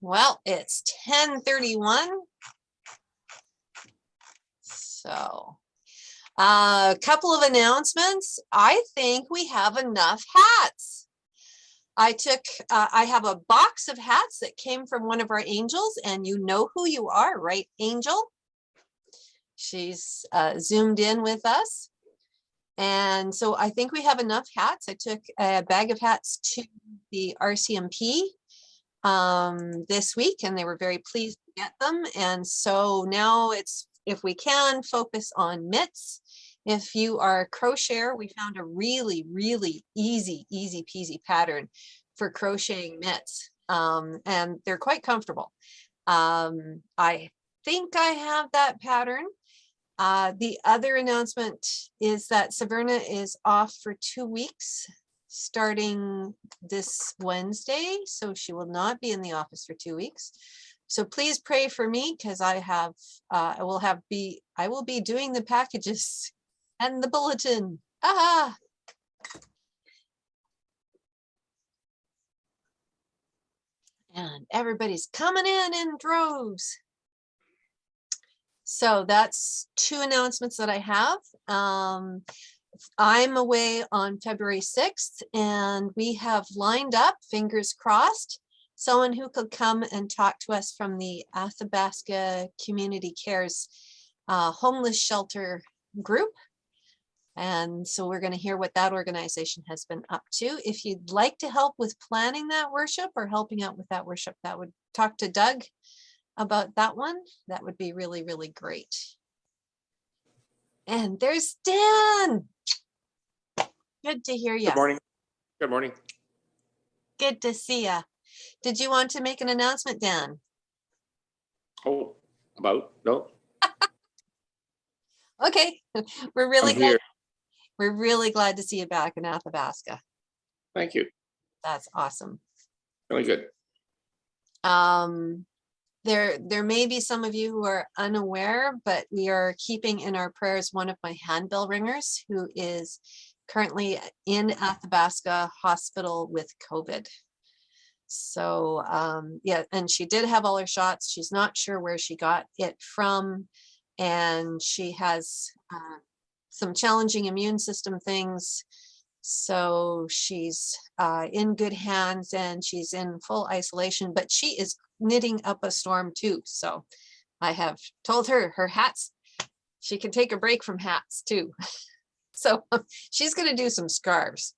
Well, it's ten thirty-one. So, a couple of announcements. I think we have enough hats. I took, uh, I have a box of hats that came from one of our angels and you know who you are, right, Angel? She's uh, zoomed in with us. And so I think we have enough hats. I took a bag of hats to the RCMP um, this week and they were very pleased to get them. And so now it's, if we can, focus on mitts. If you are a crocheter, we found a really, really easy, easy peasy pattern for crocheting mitts. Um, and they're quite comfortable. Um, I think I have that pattern. Uh, the other announcement is that Saverna is off for two weeks starting this Wednesday, so she will not be in the office for two weeks. So please pray for me because I have, uh, I will have be, I will be doing the packages and the bulletin. Ah, and everybody's coming in in droves. So that's two announcements that I have. Um, I'm away on February 6th and we have lined up, fingers crossed, someone who could come and talk to us from the Athabasca Community Cares uh, homeless shelter group. And so we're going to hear what that organization has been up to. If you'd like to help with planning that worship or helping out with that worship, that would talk to Doug about that one. That would be really, really great. And there's Dan. Good to hear you. Good morning. Good morning. Good to see you. Did you want to make an announcement, Dan? Oh, about, no, Okay, we're really I'm glad. here. We're really glad to see you back in Athabasca. Thank you. That's awesome. Really good. Um, there, there may be some of you who are unaware, but we are keeping in our prayers one of my handbell ringers who is currently in Athabasca Hospital with COVID. So um, yeah, and she did have all her shots. She's not sure where she got it from. And she has uh, some challenging immune system things. So she's uh, in good hands and she's in full isolation, but she is knitting up a storm too. So I have told her her hats, she can take a break from hats too. So she's going to do some scarves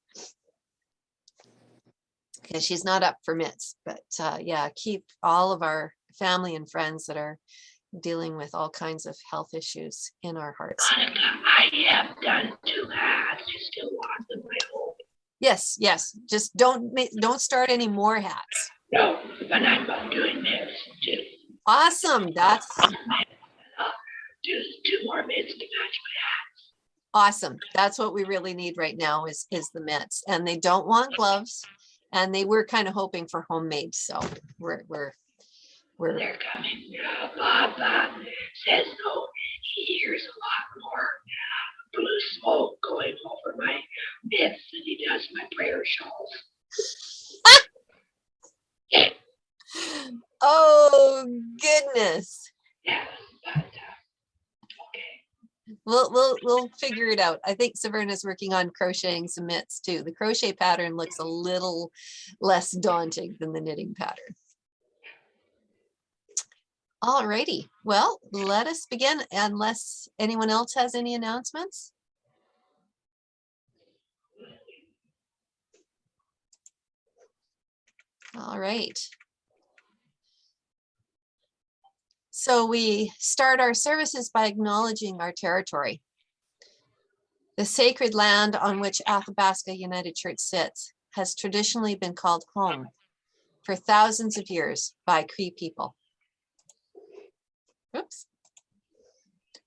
because she's not up for mitts. But uh, yeah, keep all of our family and friends that are dealing with all kinds of health issues in our hearts. I have done two hats. You still want them. Yes, yes. Just don't make, don't start any more hats. No, but I'm doing this too. Awesome. That's Do two more mitts to match awesome. That's what we really need right now is is the mitts. And they don't want gloves. And they were kind of hoping for homemade. So we're we're my. we're They're coming. Bob, Bob says no. He hears a lot more blue smoke going over my mitts than he does my prayer shawl. oh goodness. Yeah, but uh, okay. We'll we'll we'll figure it out. I think Saverna's working on crocheting some mitts too. The crochet pattern looks a little less daunting than the knitting pattern. All righty. Well, let us begin unless anyone else has any announcements. All right. So we start our services by acknowledging our territory. The sacred land on which Athabasca United Church sits has traditionally been called home for thousands of years by Cree people. Oops.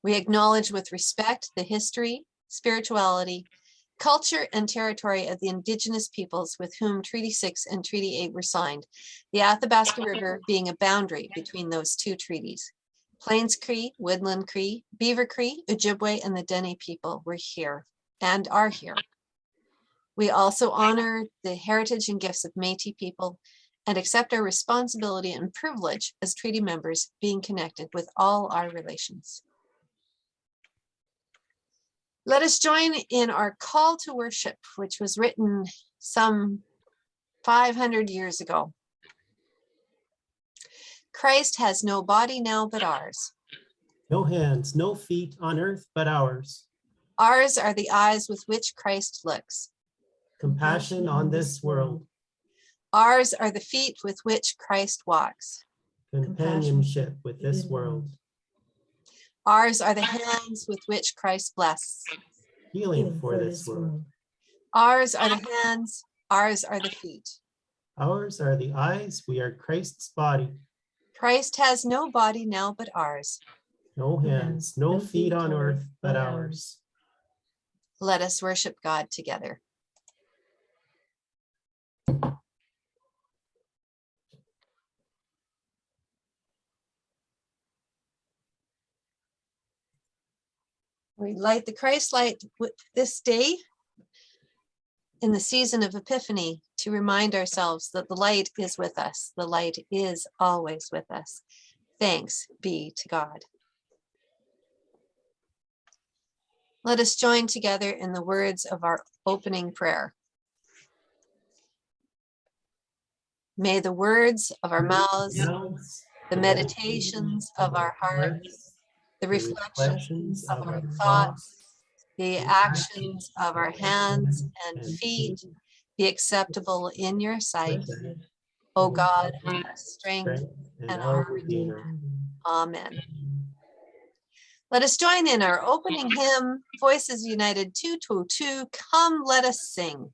We acknowledge with respect the history, spirituality, culture, and territory of the indigenous peoples with whom Treaty 6 and Treaty 8 were signed, the Athabasca River being a boundary between those two treaties. Plains Cree, Woodland Cree, Beaver Cree, Ojibwe, and the Dene people were here and are here. We also honor the heritage and gifts of Métis people and accept our responsibility and privilege as treaty members being connected with all our relations. Let us join in our call to worship, which was written some 500 years ago. Christ has no body now but ours. No hands, no feet on earth but ours. Ours are the eyes with which Christ looks. Compassion on this world, Ours are the feet with which Christ walks. companionship with this world, Ours are the hands with which Christ blesses. healing for this world. Ours are the hands, ours are the feet. Ours are the eyes, we are Christ's body. Christ has no body now but ours. No hands, no feet on earth but ours. Let us worship God together. We light the Christ light with this day in the season of Epiphany to remind ourselves that the light is with us. The light is always with us. Thanks be to God. Let us join together in the words of our opening prayer. May the words of our mouths, Mouths, the meditations of our hearts, the reflections of our thoughts, the actions of our hands and feet be acceptable in your sight, O God, our strength. and our Redeemer. Amen. Let us join in our opening hymn, Voices United 222, Come Let Us Sing.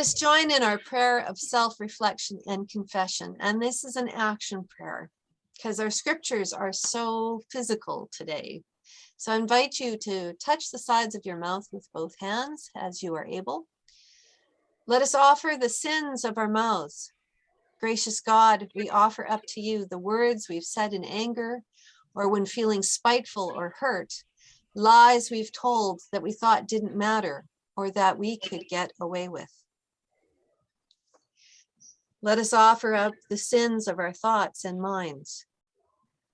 Let us join in our prayer of self-reflection and confession. And this is an action prayer because our scriptures are so physical today. So I invite you to touch the sides of your mouth with both hands as you are able. Let us offer the sins of our mouths. Gracious God, we offer up to you the words we've said in anger or when feeling spiteful or hurt, lies we've told that we thought didn't matter or that we could get away with. Let us offer up the sins of our thoughts and minds.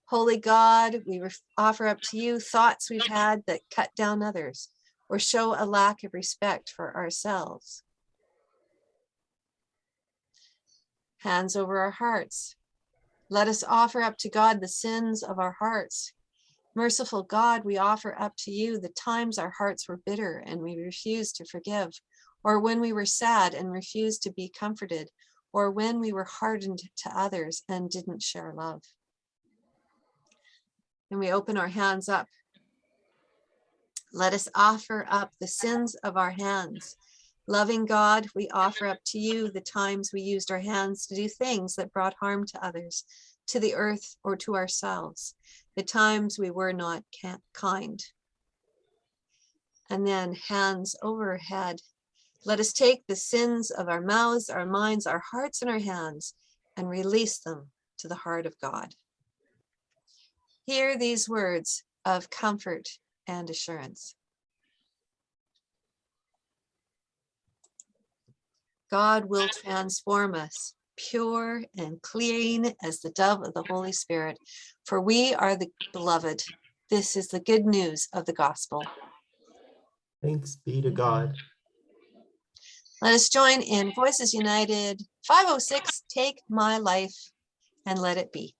Holy God, we offer up to you thoughts we've had that cut down others or show a lack of respect for ourselves. Hands over our hearts. Let us offer up to God the sins of our hearts. Merciful God, we offer up to you the times our hearts were bitter and we refused to forgive, or when we were sad and refused to be comforted, or when we were hardened to others and didn't share love. And we open our hands up. Let us offer up the sins of our hands. Loving God, we offer up to you the times we used our hands to do things that brought harm to others, to the earth, or to ourselves, the times we were not kind. And then hands overhead. Let us take the sins of our mouths, our minds, our hearts, and our hands and release them to the heart of God. Hear these words of comfort and assurance. God will transform us pure and clean as the dove of the Holy Spirit, for we are the beloved. This is the good news of the gospel. Thanks be to God. Let us join in Voices United 506, Take My Life and Let It Be.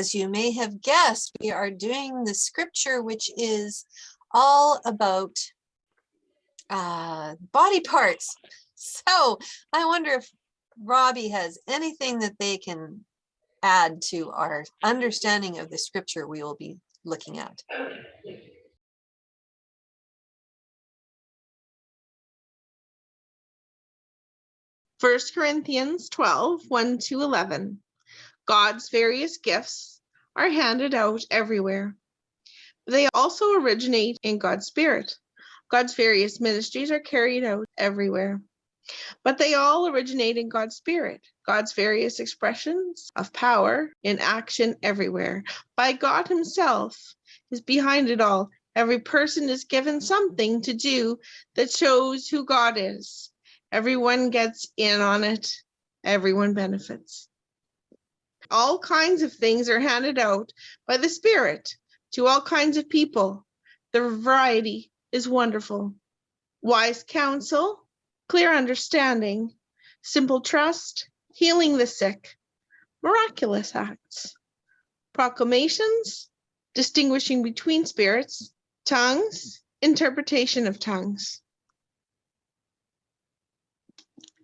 As you may have guessed, we are doing the scripture, which is all about uh, body parts. So I wonder if Robbie has anything that they can add to our understanding of the scripture we will be looking at. First Corinthians 12, 1 to 11. God's various gifts are handed out everywhere. They also originate in God's Spirit. God's various ministries are carried out everywhere. But they all originate in God's Spirit, God's various expressions of power in action everywhere. By God Himself is behind it all. Every person is given something to do that shows who God is. Everyone gets in on it. Everyone benefits. All kinds of things are handed out by the Spirit to all kinds of people. The variety is wonderful. Wise counsel, clear understanding, simple trust, healing the sick, miraculous acts, proclamations, distinguishing between spirits, tongues, interpretation of tongues.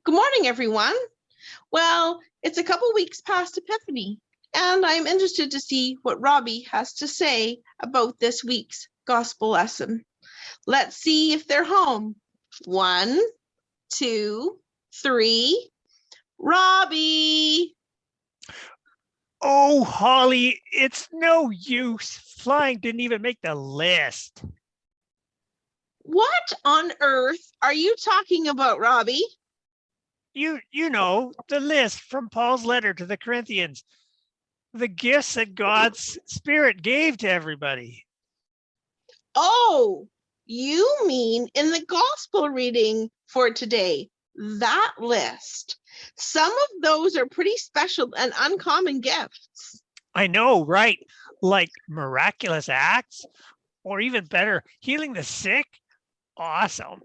Good morning, everyone. Well, it's a couple weeks past Epiphany, and I'm interested to see what Robbie has to say about this week's gospel lesson. Let's see if they're home. One, two, three. Robbie, Oh, Holly, it's no use. Flying didn't even make the list. what on earth are you talking about, Robbie? You you know, the list from Paul's letter to the Corinthians. The gifts that God's spirit gave to everybody. Oh, you mean in the gospel reading for today, that list. Some of those are pretty special and uncommon gifts. I know, right? Like miraculous acts, or even better, healing the sick. Awesome.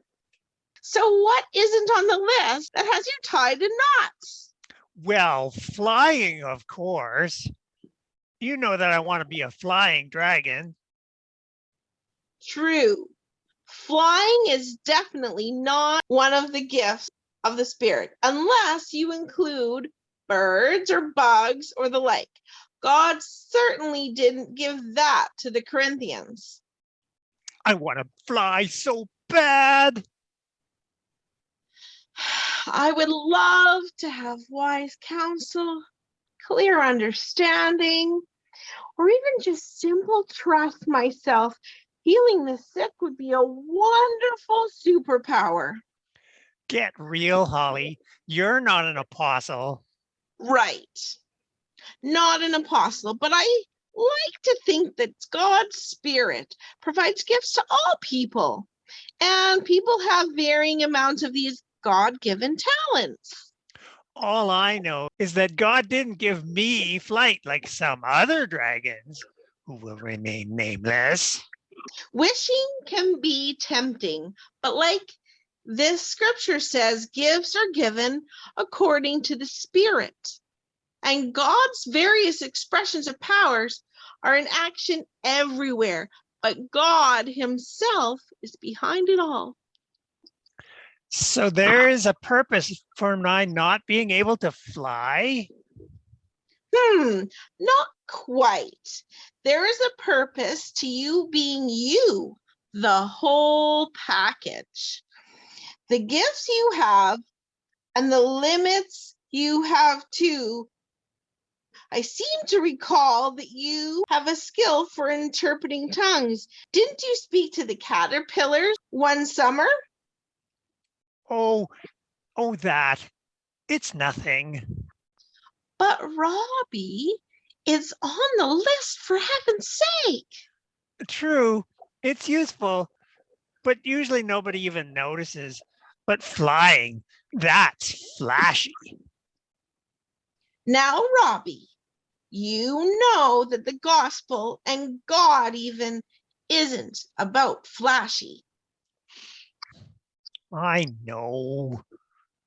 So what isn't on the list that has you tied in knots? Well, flying, of course. You know that I want to be a flying dragon. True. Flying is definitely not one of the gifts of the Spirit, unless you include birds or bugs or the like. God certainly didn't give that to the Corinthians. I want to fly so bad. I would love to have wise counsel, clear understanding, or even just simple trust myself. Healing the sick would be a wonderful superpower. Get real, Holly. You're not an apostle. Right. Not an apostle, but I like to think that God's Spirit provides gifts to all people. And people have varying amounts of these God given talents. All I know is that God didn't give me flight like some other dragons who will remain nameless. Wishing can be tempting, but like this scripture says, gifts are given according to the Spirit. And God's various expressions of powers are in action everywhere, but God Himself is behind it all. So there is a purpose for my not being able to fly. Hmm, not quite. There is a purpose to you being you, the whole package. The gifts you have and the limits you have too. I seem to recall that you have a skill for interpreting tongues. Didn't you speak to the caterpillars one summer? Oh, oh, that. It's nothing. But Robbie is on the list for heaven's sake. True, it's useful, but usually nobody even notices. But flying, that's flashy. Now, Robbie, you know that the gospel and God even isn't about flashy. I know.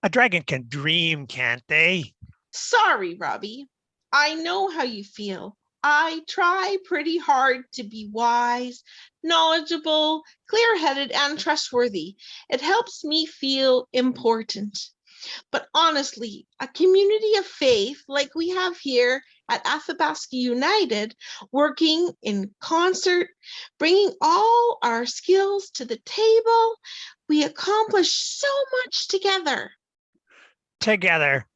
A dragon can dream, can't they? Sorry, Robbie. I know how you feel. I try pretty hard to be wise, knowledgeable, clear headed, and trustworthy. It helps me feel important. But honestly, a community of faith like we have here at Athabasca United, working in concert, bringing all our skills to the table, we accomplish so much together. Together.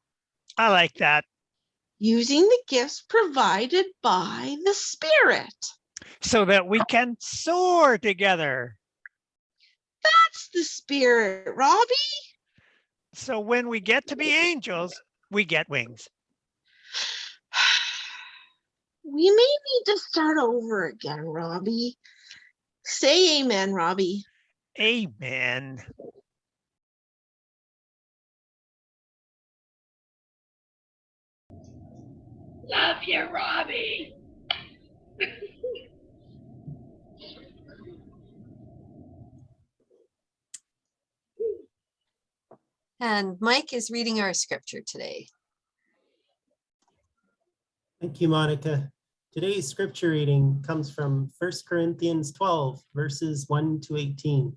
I like that. using the gifts provided by the Spirit. So that we can soar together. That's the Spirit, Robbie. So when we get to be angels, we get wings. We may need to start over again, Robbie. Say amen, Robbie. Amen. Love you, Robbie. And Mike is reading our scripture today. Thank you, Monica. Today's scripture reading comes from 1 Corinthians 12, verses 1 to 18.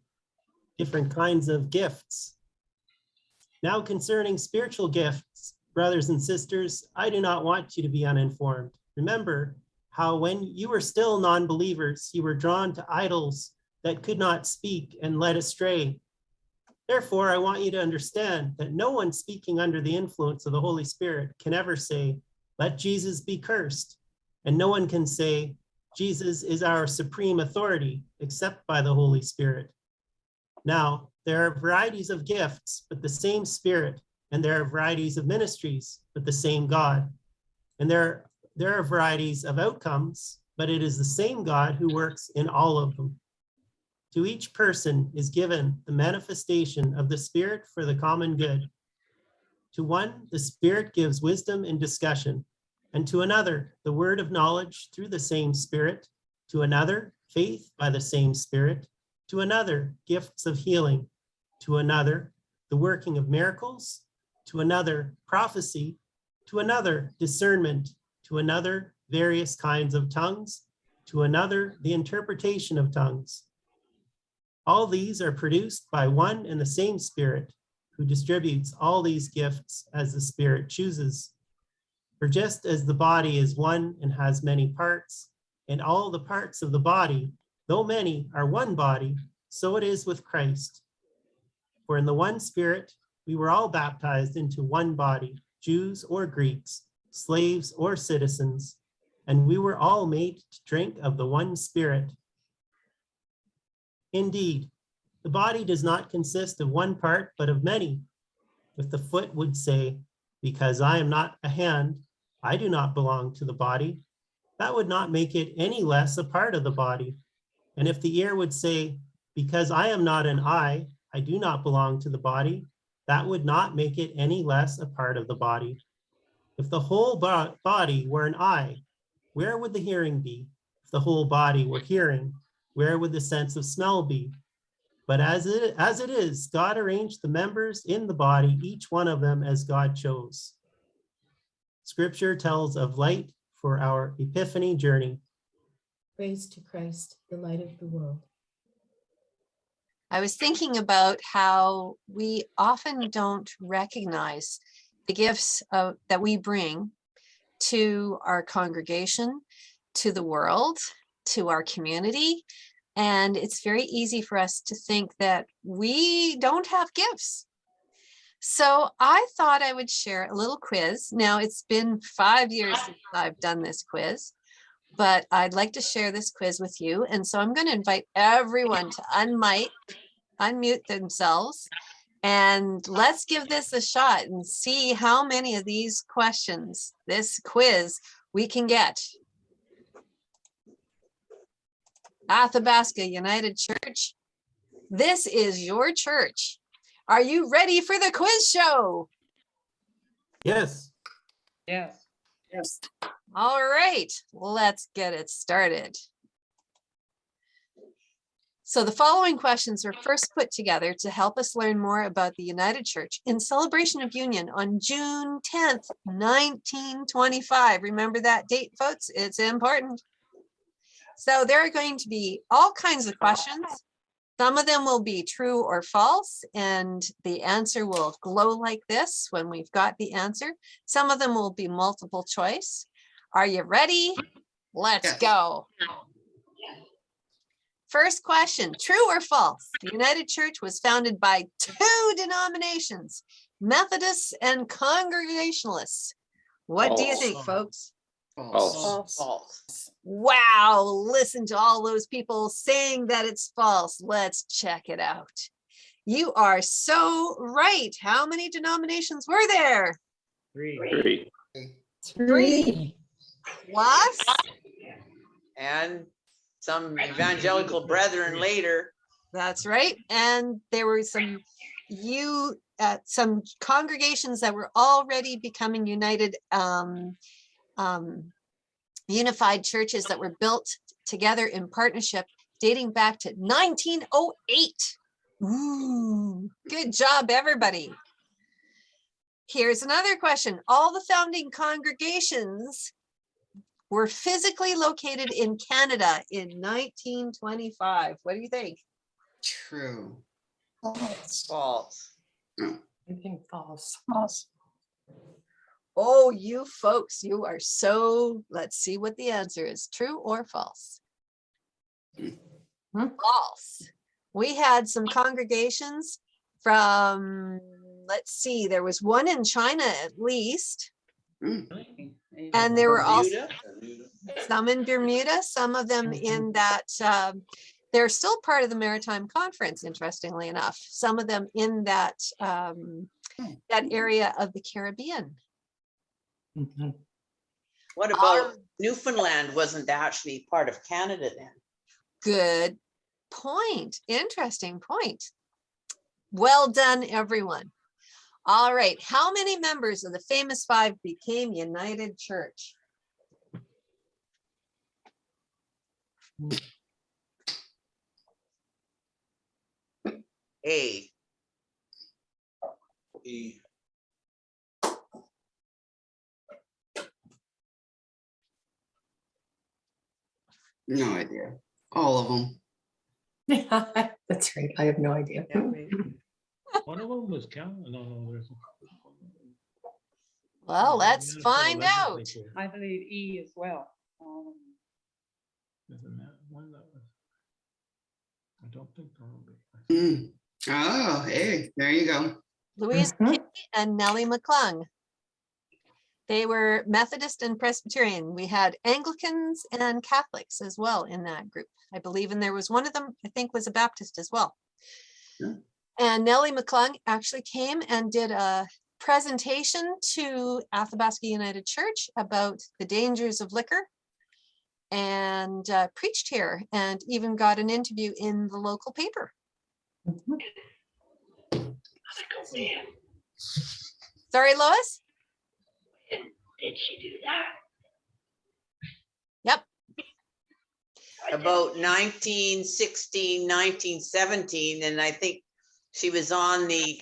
Different kinds of gifts. Now concerning spiritual gifts, brothers and sisters, I do not want you to be uninformed. Remember how when you were still non-believers, you were drawn to idols that could not speak and led astray. Therefore, I want you to understand that no one speaking under the influence of the Holy Spirit can ever say, let Jesus be cursed. And no one can say, Jesus is our supreme authority except by the Holy Spirit. Now, there are varieties of gifts, but the same Spirit, and there are varieties of ministries, but the same God. And there, there are varieties of outcomes, but it is the same God who works in all of them. To each person is given the manifestation of the Spirit for the common good. To one, the Spirit gives wisdom in discussion, and to another, the word of knowledge through the same Spirit, to another, faith by the same Spirit, to another, gifts of healing, to another, the working of miracles, to another, prophecy, to another, discernment, to another, various kinds of tongues, to another, the interpretation of tongues. All these are produced by one and the same Spirit, who distributes all these gifts as the Spirit chooses. For just as the body is one and has many parts, and all the parts of the body, though many, are one body, so it is with Christ. For in the one Spirit, we were all baptized into one body, Jews or Greeks, slaves or citizens, and we were all made to drink of the one Spirit. Indeed, the body does not consist of one part, but of many. If the foot would say, because I am not a hand, I do not belong to the body, that would not make it any less a part of the body. And if the ear would say, because I am not an eye, I do not belong to the body, that would not make it any less a part of the body. If the whole bo- body were an eye, where would the hearing be? If the whole body were hearing, where would the sense of smell be? But as it, as it is, God arranged the members in the body, each one of them as God chose. Scripture tells of light for our epiphany journey. Praise to Christ, the light of the world. I was thinking about how we often don't recognize the gifts of, that we bring to our congregation, to the world, to our community. And it's very easy for us to think that we don't have gifts. So I thought I would share a little quiz. Now it's been five years since I've done this quiz, but I'd like to share this quiz with you. And so I'm going to invite everyone to unmic, unmute themselves. And let's give this a shot and see how many of these questions, this quiz, we can get. Athabasca United Church, this is your church. Are you ready for the quiz show? Yes, Yes. Yes. All right, let's get it started. So the following questions were first put together to help us learn more about the United Church in celebration of union on June 10th, 1925. Remember that date, folks? It's important. So there are going to be all kinds of questions. Some of them will be true or false, and the answer will glow like this when we've got the answer. Some of them will be multiple choice. Are you ready? Let's Yes. go. First question, true or false? The United Church was founded by two denominations, Methodists and Congregationalists. What do you think, folks? False. False. Wow, listen to all those people saying that it's false. Let's check it out. You are so right. How many denominations were there? Three. Three. Three. Plus, And some evangelical brethren later. that's right. And there were some you, uh, some congregations that were already becoming united, um, um, unified churches that were built together in partnership dating back to 1908. Ooh, good job, everybody. Here's another question. All the founding congregations were physically located in Canada in 1925. What do you think? True. False. I think false. False. Oh, you folks, you are so, let's see what the answer is, true or false? Hmm. False. We had some congregations from, let's see, there was one in China at least, and there were also some in Bermuda, some of them in that, um, they're still part of the Maritime Conference, interestingly enough, some of them in that, um, that area of the Caribbean. What Um, about Newfoundland wasn't actually part of Canada then? Good point. Interesting point. Well done, everyone. All right, how many members of the famous five became United Church? A. No idea. All of them. That's right. I have no idea. One of them was Cal, no, no, there's. Well, let's Minnesota find out. legislature. I believe E as well. Um, There's a ma- one that was. I don't think Thornbury. Mm. Oh, hey, there you go. Louise Mhm. Kay and Nellie McClung. They were Methodist and Presbyterian. We had Anglicans and Catholics as well in that group, I believe. And there was one of them, I think, was a Baptist as well. Yeah. And Nellie McClung actually came and did a presentation to Athabasca United Church about the dangers of liquor and uh, preached here and even got an interview in the local paper. Let's go in. Sorry, Lois? Did she do that? Yep. About 1916, 1917, and I think she was on the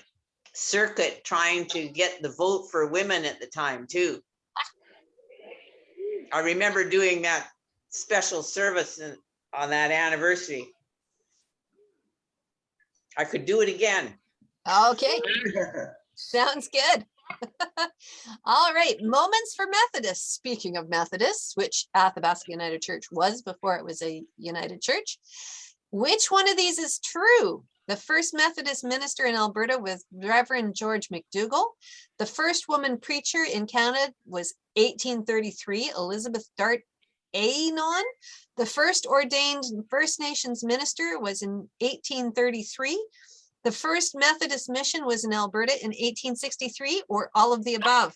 circuit trying to get the vote for women at the time too. I remember doing that special service in- on that anniversary. I could do it again. Okay. Sounds good. All right, moments for Methodists. Speaking of Methodists, which Athabasca United Church was before it was a United Church. Which one of these is true? The first Methodist minister in Alberta was Reverend George McDougall. The first woman preacher in Canada was 1833, Elizabeth Dart Eynon. The first ordained First Nations minister was in 1833. The first Methodist mission was in Alberta in 1863 or all of the above.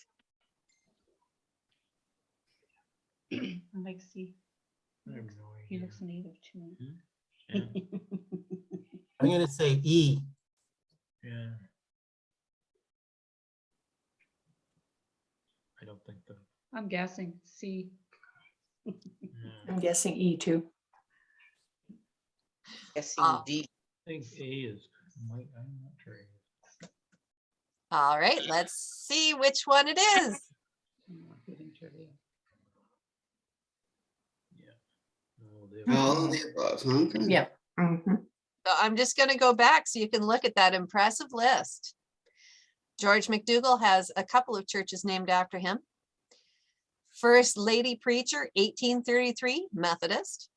I like C. I He looks native to me. Hmm? Yeah, I'm gonna say E. Yeah. I don't think the, I'm guessing C. yeah. I'm guessing E too. Guessing Ah. D. I think A is, might, I'm not sure. All right, let's see which one it is. I'm not good in trivia. No, they- All of the above, okay. Yeah. Mhm. I'm just going to go back so you can look at that impressive list. George McDougall has a couple of churches named after him. First Lady Preacher, 1833, Methodist.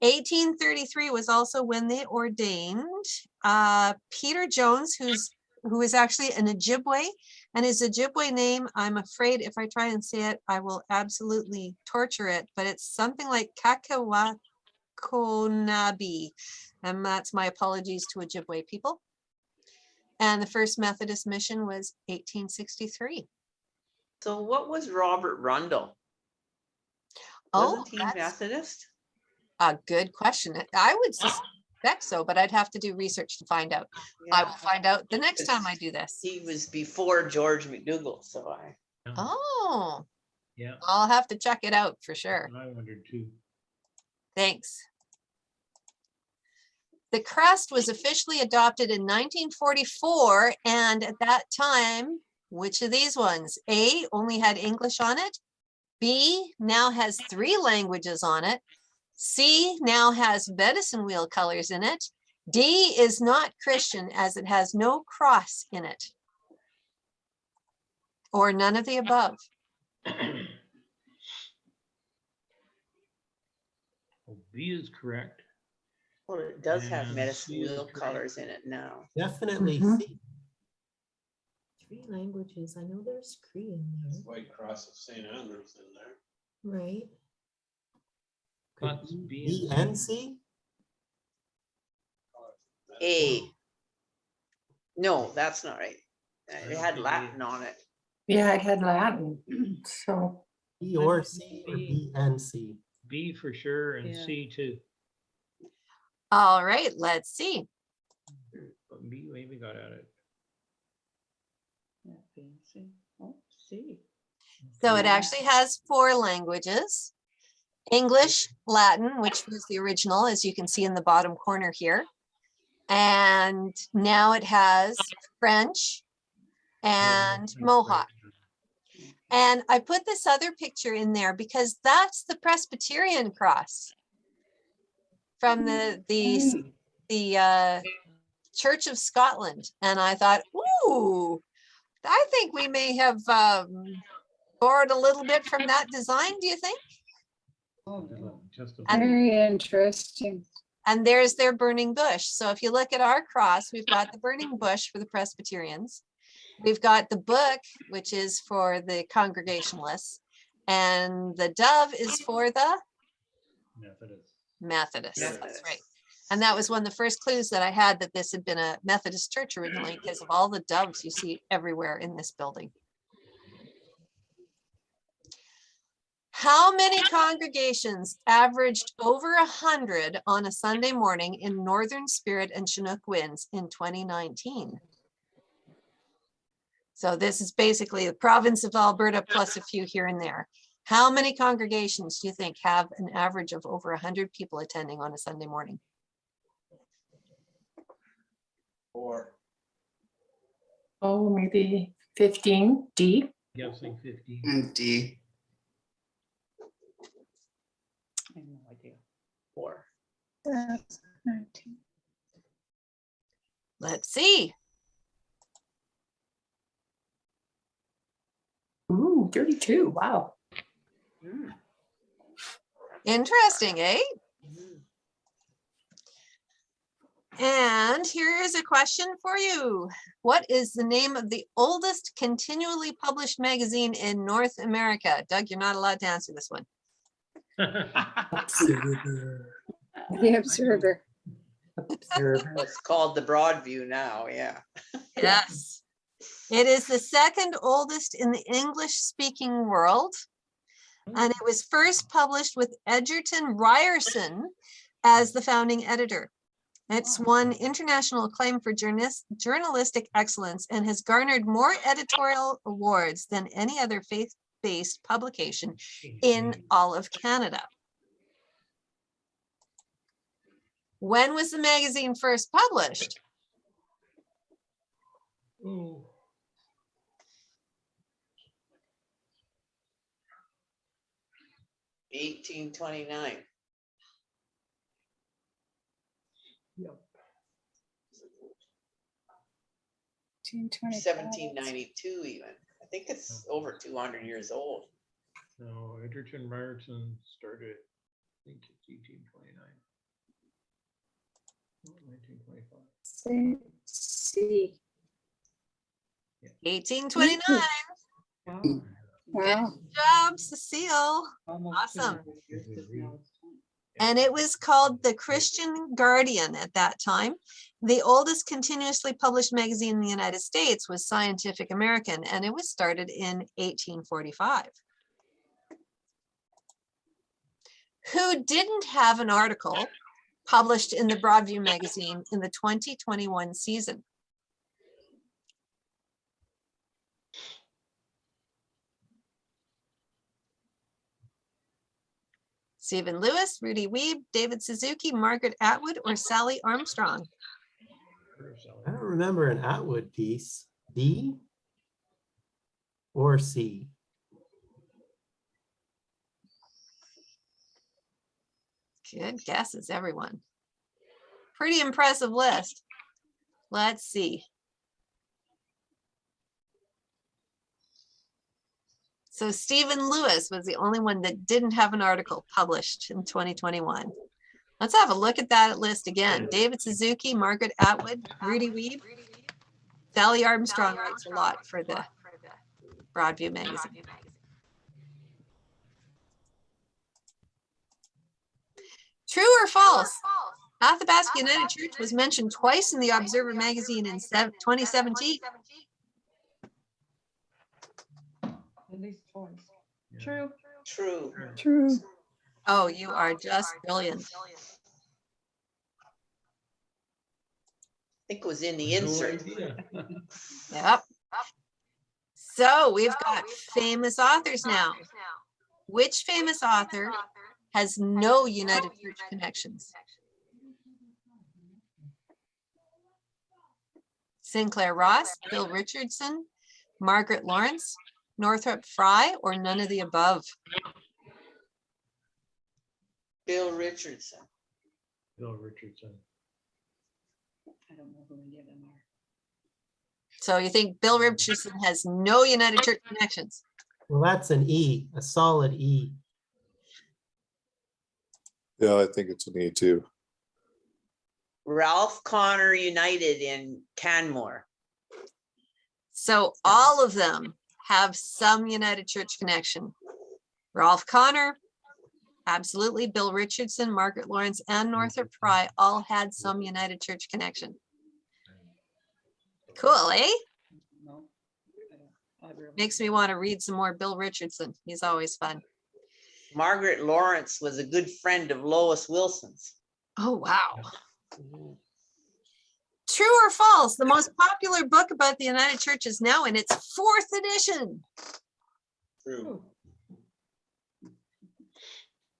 1833 was also when they ordained uh, Peter Jones, who's who is actually an Ojibwe, and his Ojibwe name, I'm afraid if I try and say it, I will absolutely torture it, but it's something like Kakawakonabi. And that's my apologies to Ojibwe people. And the first Methodist mission was 1863. So what was Robert Rundle? Oh, Wasn't he that's Methodist? a good question. I would suspect so, but I'd have to do research to find out. I will find out the next time I do this. He was before George McDougall, so I. Oh, Yeah, I'll have to check it out for sure. I wondered too. Thanks. The crest was officially adopted in 1944, and at that time, which of these ones? A only had English on it. B now has three languages on it. C now has medicine wheel colors in it. D is not Christian as it has no cross in it. Or none of the above. Oh, B is correct. Well, it does have And medicine C wheel correct. colors in it now. Definitely Mhm. C. Three languages. I know there's Cree in there, White Cross of St. Andrews in there. right? Could That's be B B and and C? A. No, that's not right. Uh, It had Latin on it. Yeah, it had Latin, so. B I or C say or B. B and C? B for sure and Yeah. C too. All right, let's see. But B maybe got at it. yeah, B and C. Oh, C. So it actually has four languages. English, Latin, which was the original, as you can see in the bottom corner here. And now it has French and Mohawk. And I put this other picture in there because that's the Presbyterian cross from the, the, s- the uh, Church of Scotland. And I thought, ooh, I think we may have um, borrowed a little bit from that design, do you think? Just a- And- Very interesting. And there's their burning bush. So if you look at our cross, we've got the burning bush for the Presbyterians. We've got the book, which is for the Congregationalists. And the dove is for the Methodist. Methodists. That's right. And that was one of the first clues that I had that this had been a Methodist church originally because of all the doves you see everywhere in this building. How many congregations averaged over a hundred on a Sunday morning in Northern Spirit and Chinook winds in 2019? So this is basically the province of Alberta plus a few here and there. How many congregations do you think have an average of over a hundred people attending on a Sunday morning? Four. Oh, maybe fifteen, D. Guessing fifteen. And D. I have no idea. Four. That's Nineteen. Let's see. Ooh, thirty-two, wow. Interesting, eh? And here is a question for you. What is the name of the oldest continually published magazine in North America? Doug, you're not allowed to answer this one. The Observer. It's called the Broadview now, yeah. Yes. It is the second oldest in the English-speaking world. And it was first published with Egerton Ryerson as the founding editor. It's oh. won international acclaim for journalis- journalistic excellence and has garnered more editorial awards than any other faith-based publication in all of Canada. When was the magazine first published? Ooh. Eighteen twenty-nine. Seventeen ninety-two even. I think it's over two hundred years old. No, Egerton Ryerson started, I think it's eighteen twenty-nine. Nineteen twenty-five. C. Eighteen twenty-nine. Wow. Job, Cecile. Awesome. And it was called the Christian Guardian at that time. The oldest continuously published magazine in the United States was Scientific American, and it was started in 1845. Who didn't have an article published in the Broadview magazine in the 2021 season? Stephen Lewis, Rudy Wiebe, David Suzuki, Margaret Atwood, or Sally Armstrong? I don't remember an Atwood piece. D or C? Good guesses, everyone. Pretty impressive list. Let's see. So Stephen Lewis was the only one that didn't have an article published in 2021. Let's have a look at that list again. Mm. David Suzuki, Margaret Atwood, Rudy Wiebe. Sally Armstrong writes a lot for the Broadview magazine. True or false? Athabasca United Church was mentioned twice in the Observer magazine in 2017. At least twice. True. True. True. Oh, you are just brilliant. I think it was in the insert. idea. Yep. So we've got famous authors now. Which famous author has no United Church connections? Sinclair Ross, Bill Richardson, Margaret Laurence, Northrop Frye, or none of the above? Bill Richardson. Bill Richardson. I don't know who any of them are. So you think Bill Richardson has no United Church connections? Well, that's an E, a solid E. Yeah, I think it's an E too. Ralph Connor United in Canmore. So all of them have some United Church connection. Ralph Connor, absolutely. Bill Richardson, Margaret Laurence, and Northrop Frye all had some United Church connection. Cool, eh? No. I don't- I really- Makes me want to read some more Bill Richardson. He's always fun. Margaret Laurence was a good friend of Lois Wilson's. Oh, wow. True or false? The most popular book about the United Church is now in its fourth edition. True.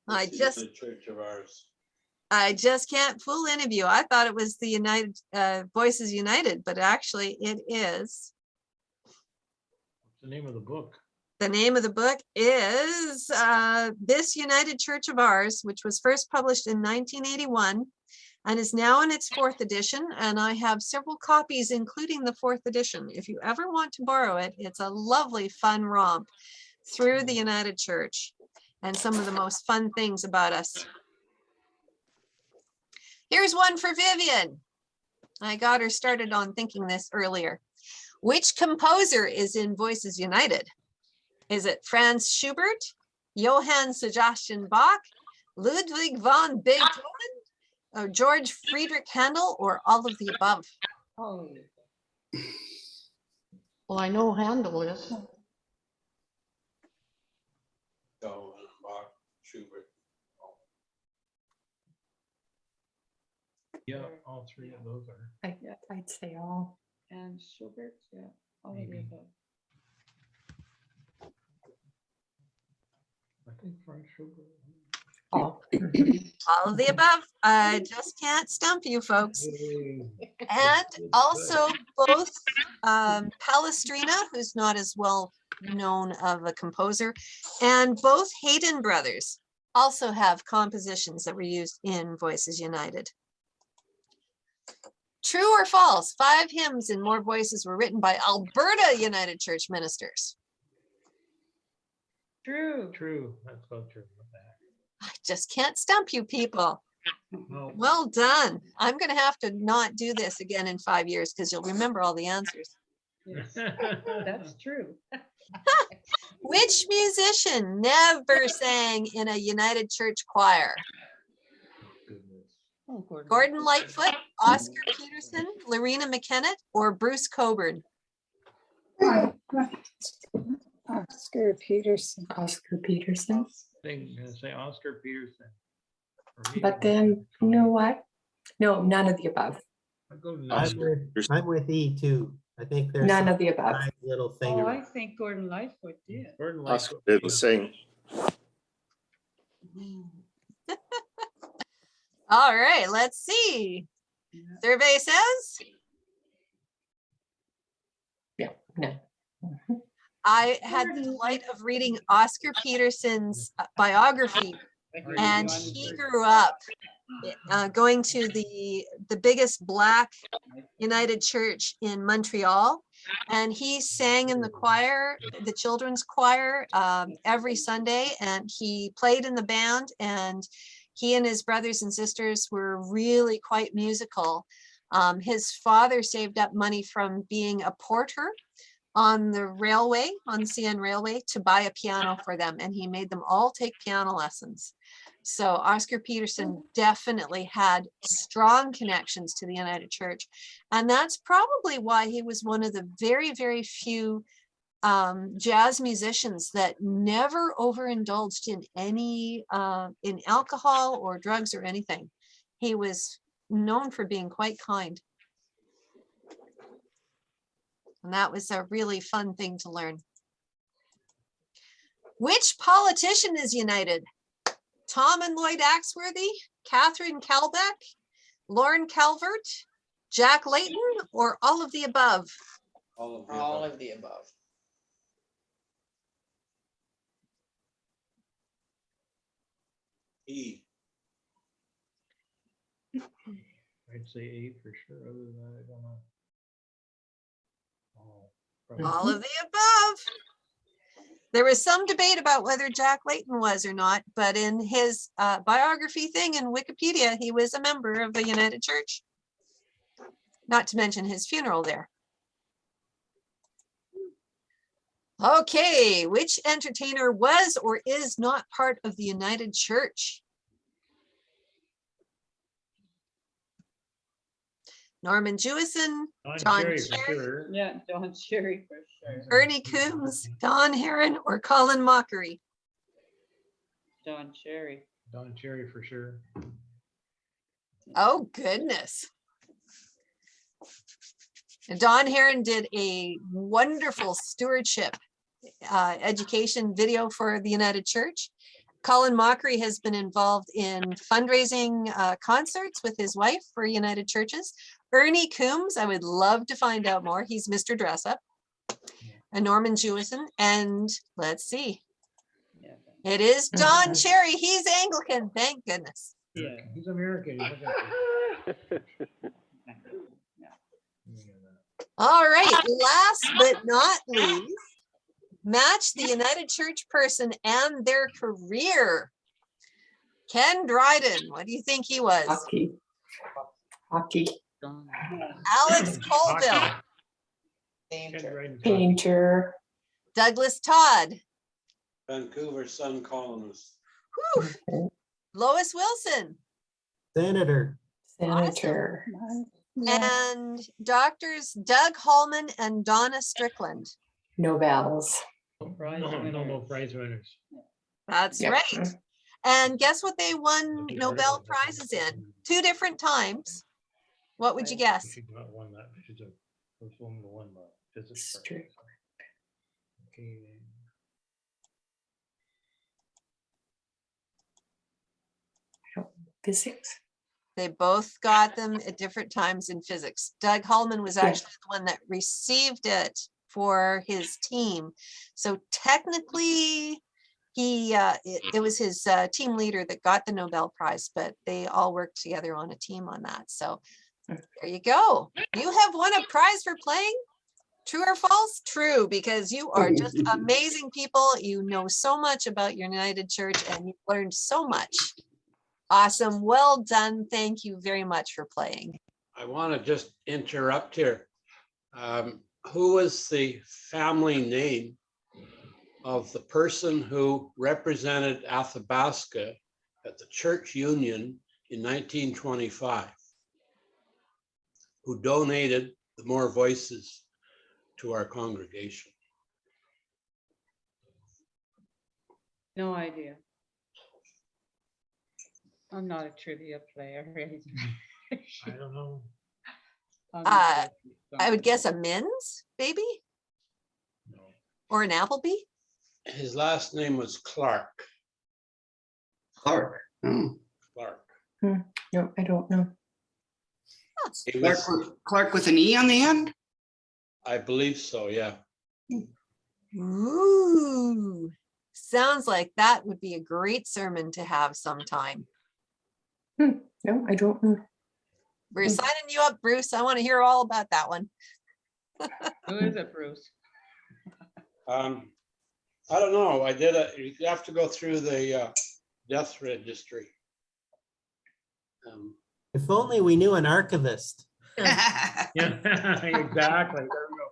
I just the Church of ours. I just can't fool any of you. I thought it was the United uh, Voices United, but actually it is. What's the name of the book? The name of the book is uh, This United Church of Ours, which was first published in 1981 and is now in its fourth edition. And I have several copies, including the fourth edition. If you ever want to borrow it, it's a lovely, fun romp through the United Church and some of the most fun things about us. Here's one for Vivian. I got her started on thinking this earlier. Which composer is in Voices United? Is it Franz Schubert, Johann Sebastian Bach, Ludwig van Beethoven, or George Friedrich Handel, or all of the above? Oh. Well, I know Handel is. So, Bach, Schubert. Yeah, all three of those are. I, I'd say all. And Schubert, yeah, all of the Maybe. above. I think Frank Schubert. All. All of the above. I just can't stump you folks. And also both um, Palestrina, who's not as well known of a composer, and both Haydn brothers also have compositions that were used in Voices United. True or false? Five hymns and more voices were written by Alberta United Church ministers. True. True, that's so true. What the heck? I just can't stump you people. No, Well done. I'm gonna have to not do this again in five years because you'll remember all the answers. Yes, That's true. Which musician never sang in a United Church choir? Oh, Gordon. Gordon Lightfoot, Oscar Peterson, Loreena McKennitt, or Bruce Cockburn? Oscar Peterson. Oscar Peterson. Thing, gonna say Oscar Peterson. But then, you know what? No, none of the above. I'd go to I'm Oscar. with, I'm with E too. I think there's. None of the above. nice Little thing. Oh, I around. think Gordon Lightfoot did. Gordon Oscar Lightfoot. didn't sing. All right, let's see. Survey says Yeah, no. Mhm. I had the delight of reading Oscar Peterson's uh, biography and he grew up uh, going to the the biggest black united church in montreal and he sang in the choir the children's choir um, every sunday and he played in the band and he and his brothers and sisters were really quite musical. Um, his father saved up money from being a porter on the railway on cn railway to buy a piano for them and he made them all take piano lessons so Oscar Peterson definitely had strong connections to the United Church. And that's probably why he was one of the very, very few um, jazz musicians that never overindulged in any, uh, in alcohol or drugs or anything. He was known for being quite kind. And that was a really fun thing to learn. Which politician is united? Tom and Lloyd Axworthy, Catherine Callbeck, Lorne Calvert, Jack Layton, or all of the above? All of the All above. of the above. E. I'd say eight for sure, other than that, I don't know. All of the above. There was some debate about whether Jack Layton was or not, but in his uh, biography thing in Wikipedia, he was a member of the United Church. Not to mention his funeral there. Okay, which entertainer was or is not part of the United Church? Norman Jewison, Don John Cherry for Cherry. sure. Yeah, Don Cherry for sure. Ernie Coombs, Don Harron, or Colin Mochrie? Don Cherry. Don Cherry for sure. Oh, goodness. And Don Harron did a wonderful stewardship uh, education video for the United Church. Colin Mochrie has been involved in fundraising uh, concerts with his wife for United Churches. Ernie Coombs, I would love to find out more. He's Mr. Dress Up. And Norman Jewison, and let's see, it is Don Cherry. He's Anglican, thank goodness. Yeah. He's American. he's not- All right, last but not least, match the United Church person and their career. Ken Dryden, what do you think he was? Hockey. Hockey. Alex Colville, Ken Dryden's Painter. Douglas Todd, Vancouver Sun columnist. Lois Wilson, Senator, Senator. and doctors Doug Hallman and Donna Strickland. Nobels. No, Nobel Prize winners. That's Yep. right. And guess what they won Nobel. Prizes in? Two different times. What would you guess? should not won that. She's a first woman to win the physics. prize. Strick. Okay. Physics. They both got them at different times in physics. Doug Hallman was Yeah. actually the one that received it for his team. So technically, he, uh, it, it was his uh, team leader that got the Nobel Prize, but they all worked together on a team on that. So. There you go. You have won a prize for playing. True or false? True, because you are just amazing people. You know so much about your United Church and you've learned so much. Awesome. Well done. Thank you very much for playing. I want to just interrupt here. Um, Who was the family name of the person who represented Athabasca at the church union in 1925? Who donated the more voices to our congregation? No idea. I'm not a trivia player. or. I don't know. I'm Uh, not I would guess a Min's, maybe, No. or an Appleby? His last name was Clark. Clark. Oh, Clark. Hmm. No, I don't know. He Clark, was, with- Clark with an E on the end? I believe so, yeah. Ooh, sounds like that would be a great sermon to have sometime. No, I don't know. We're Hmm. signing you up, Bruce. I want to hear all about that one. Who is it, Bruce? Um, I don't know, I did a, you have to go through the uh, death registry. Um, if only we knew an archivist. Yeah, exactly. There we go.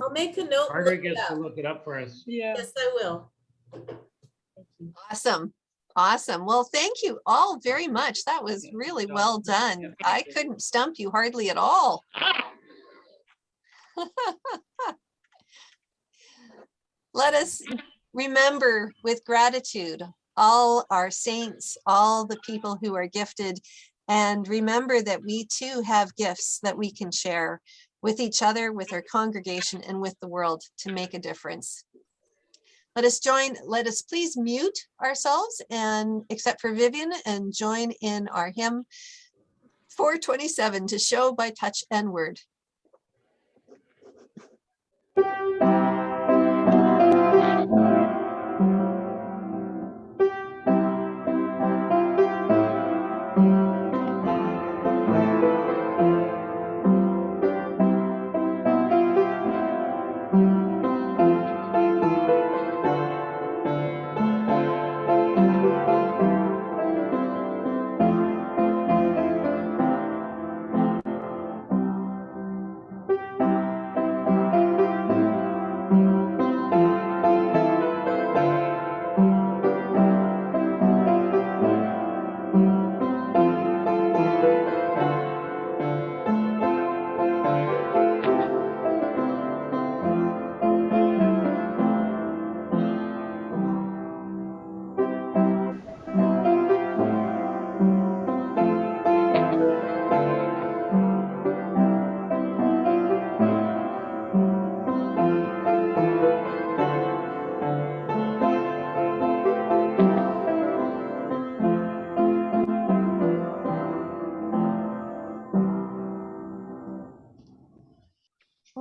I'll make a note. and look Margaret it gets to up. look it up for us. Yeah. Yes, I will. Awesome. Awesome. Well, thank you all very much. That was really well done. I couldn't stump you hardly at all. Let us remember with gratitude all our saints, all the people who are gifted, and remember that we too have gifts that we can share with each other, with our congregation, and with the world to make a difference. Let us join, let us please mute ourselves and, except for Vivian, and join in our hymn 427 to show by touch and word.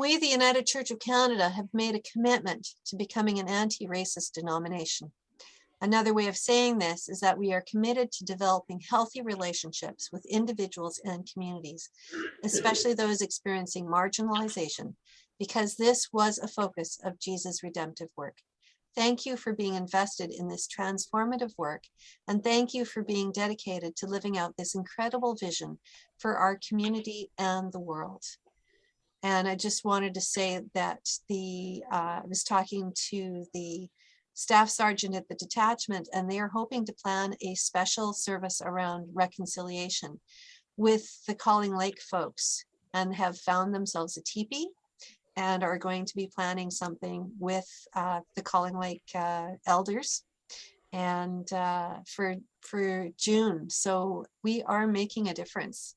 We, the United Church of Canada, have made a commitment to becoming an anti-racist denomination. Another way of saying this is that we are committed to developing healthy relationships with individuals and communities, especially those experiencing marginalization, because this was a focus of Jesus' redemptive work. Thank you for being invested in this transformative work, and thank you for being dedicated to living out this incredible vision for our community and the world. And I just wanted to say that the, uh, I was talking to the staff sergeant at the detachment, and they are hoping to plan a special service around reconciliation with the Calling Lake folks and have found themselves a teepee and are going to be planning something with uh, the Calling Lake uh, elders and uh, for for June. So we are making a difference.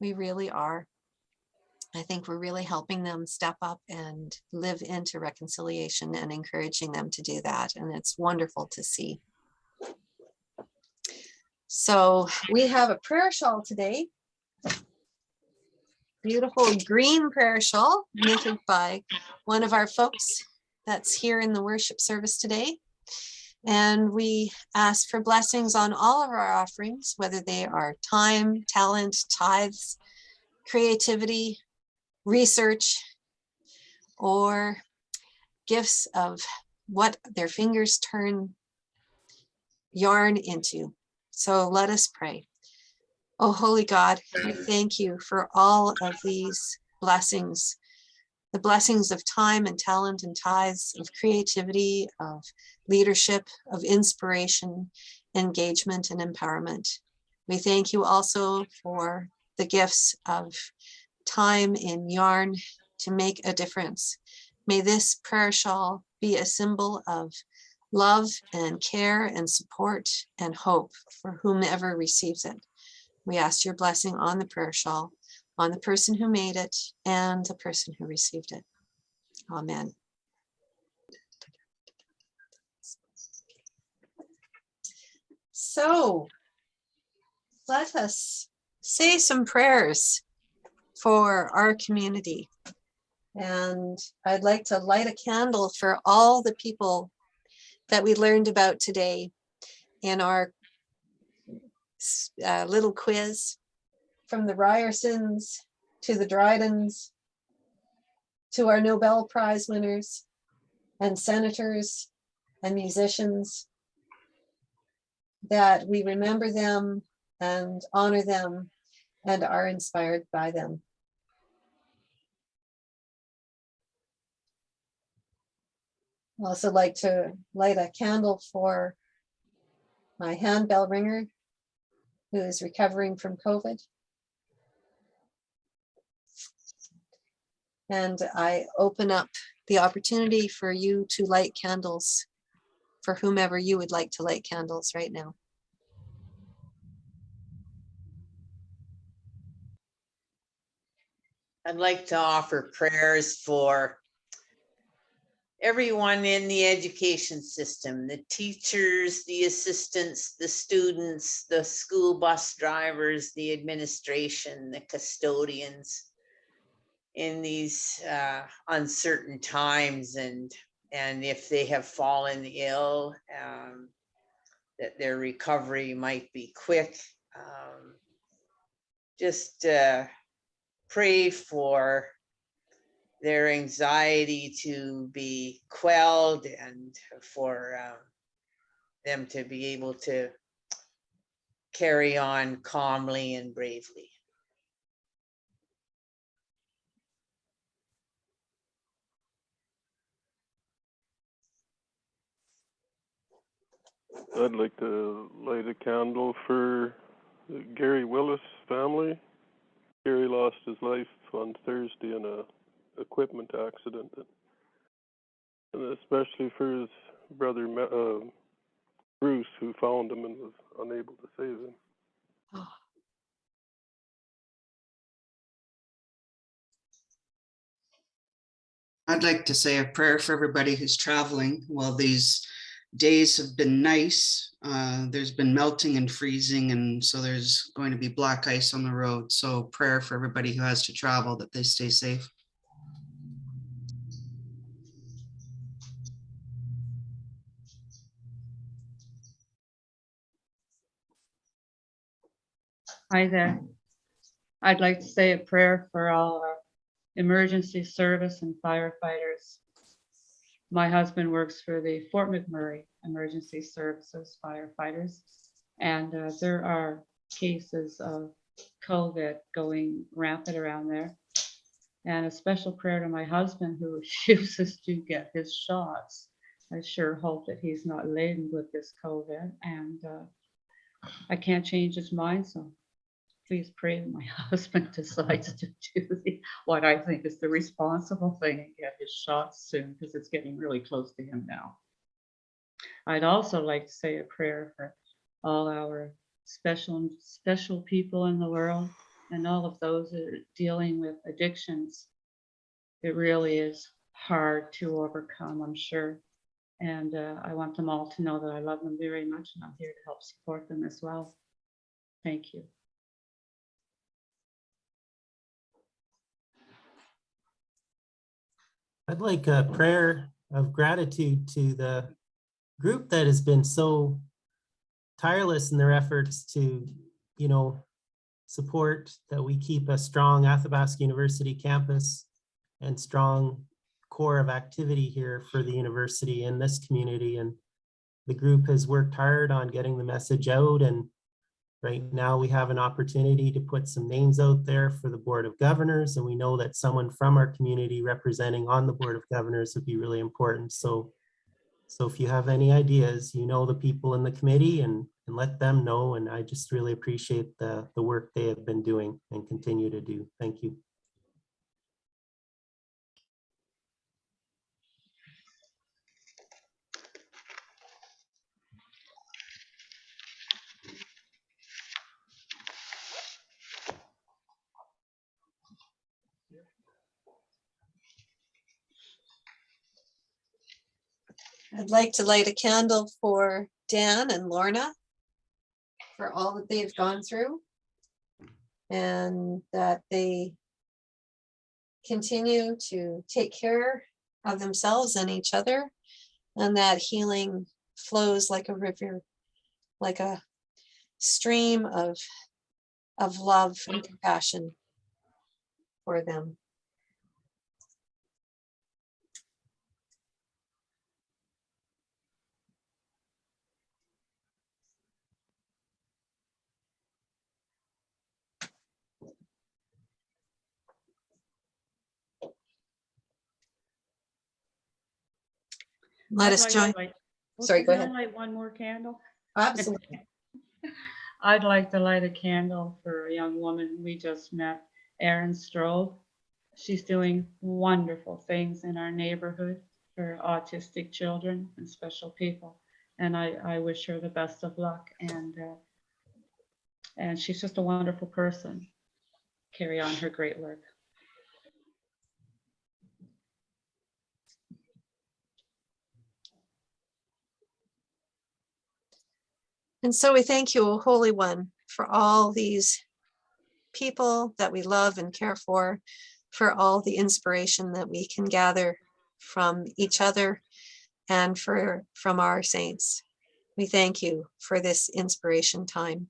We really are. I think we're really helping them step up and live into reconciliation and encouraging them to do that. And it's wonderful to see. So we have a prayer shawl today. Beautiful green prayer shawl knitted by one of our folks that's here in the worship service today. And we ask for blessings on all of our offerings, whether they are time, talent, tithes, creativity, research, or gifts of what their fingers turn yarn into. So let us pray. Oh, holy God, we thank you for all of these blessings, the blessings of time and talent and ties, of creativity, of leadership, of inspiration, engagement, and empowerment. We thank you also for the gifts of time in yarn to make a difference. May this prayer shawl be a symbol of love and care and support and hope for whomever receives it. We ask your blessing on the prayer shawl, on the person who made it and the person who received it. Amen. So let us say some prayers for our community. And I'd like to light a candle for all the people that we learned about today in our uh, little quiz from the Ryersons to the Drydens to our Nobel Prize winners and senators and musicians that we remember them and honor them and are inspired by them. Also like to light a candle for my handbell ringer who is recovering from COVID. And I open up the opportunity for you to light candles for whomever you would like to light candles right now. I'd like to offer prayers for everyone in the education system, the teachers, the assistants, the students, the school bus drivers, the administration, the custodians in these uh, uncertain times and and if they have fallen ill, um, that their recovery might be quick. Um, just uh, pray for their anxiety to be quelled and for um, them to be able to carry on calmly and bravely. I'd like to light a candle for the Gary Willis family. Gary lost his life on Thursday in a equipment accident, and especially for his brother uh, Bruce, who found him and was unable to save him. I'd like to say a prayer for everybody who's traveling. While these days have been nice, uh, there's been melting and freezing, and so there's going to be black ice on the road. So prayer for everybody who has to travel that they stay safe. Hi there. I'd like to say a prayer for all our emergency service and firefighters. My husband works for the Fort McMurray Emergency Services firefighters. And uh, there are cases of COVID going rampant around there. And a special prayer to my husband who refuses to get his shots. I sure hope that he's not laden with this COVID and uh, I can't change his mind, so please pray my husband decides to do the, what I think is the responsible thing and get his shots soon, because it's getting really close to him now. I'd also like to say a prayer for all our special, special people in the world and all of those that are dealing with addictions. It really is hard to overcome, I'm sure. And uh, I want them all to know that I love them very much and I'm here to help support them as well. Thank you. I'd like a prayer of gratitude to the group that has been so tireless in their efforts to, you know, support that we keep a strong Athabasca University campus and strong core of activity here for the university and this community. And the group has worked hard on getting the message out and right now we have an opportunity to put some names out there for the Board of Governors and we know that someone from our community representing on the Board of Governors would be really important. So, so if you have any ideas, you know the people in the committee and, and let them know. And I just really appreciate the, the work they have been doing and continue to do. Thank you. I'd like to light a candle for Dan and Lorna for all that they've gone through and that they continue to take care of themselves and each other and that healing flows like a river, like a stream of, of love and compassion for them. Let us join. Like- Sorry, go can I ahead. Light one more candle. Absolutely. I'd like to light a candle for a young woman we just met, Erin Strove. She's doing wonderful things in our neighborhood for autistic children and special people. And I, I wish her the best of luck and, uh, and she's just a wonderful person. Carry on her great work. And so we thank you, Holy One, for all these people that we love and care for, for all the inspiration that we can gather from each other and for from our saints. We thank you for this inspiration time.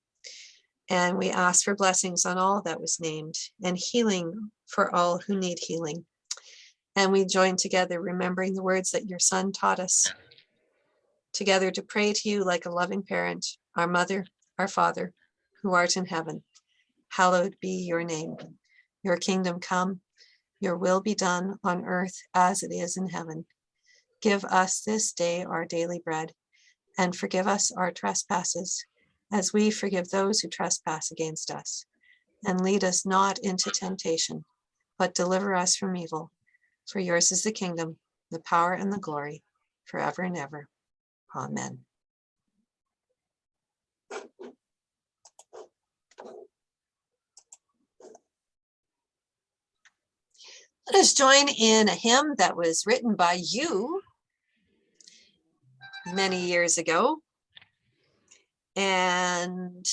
And we ask for blessings on all that was named and healing for all who need healing. And we join together, remembering the words that your son taught us together to pray to you like a loving parent, our mother, our father, who art in heaven. Hallowed be your name. Your kingdom come, your will be done on earth as it is in heaven. Give us this day our daily bread and forgive us our trespasses as we forgive those who trespass against us. And lead us not into temptation, but deliver us from evil. For yours is the kingdom, the power and the glory forever and ever. Amen. Let us join in a hymn that was written by you many years ago. And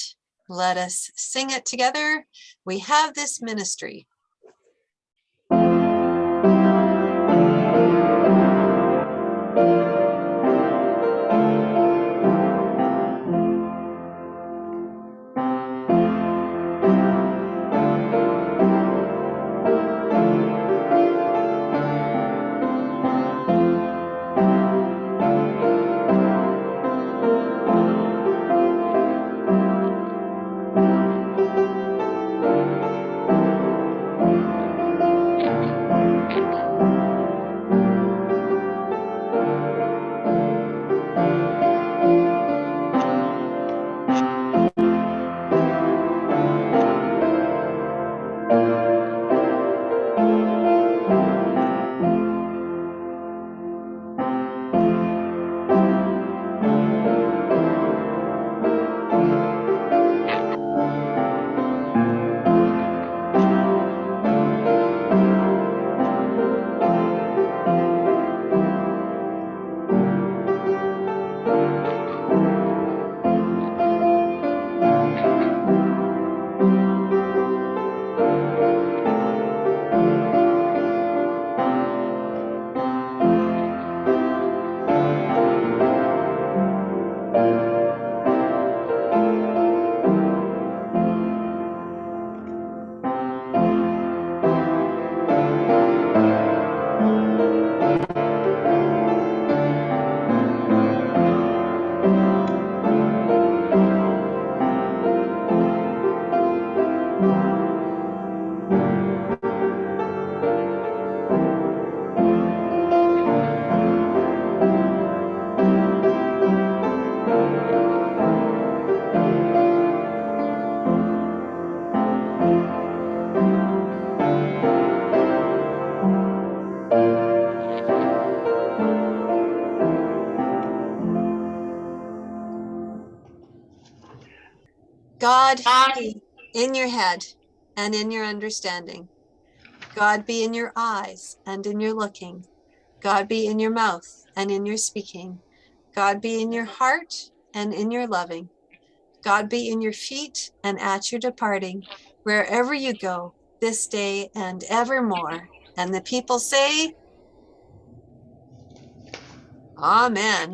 let us sing it together. We have this ministry. God be in your head and in your understanding. God be in your eyes and in your looking. God be in your mouth and in your speaking. God be in your heart and in your loving. God be in your feet and at your departing, wherever you go, this day and evermore. And the people say, Amen.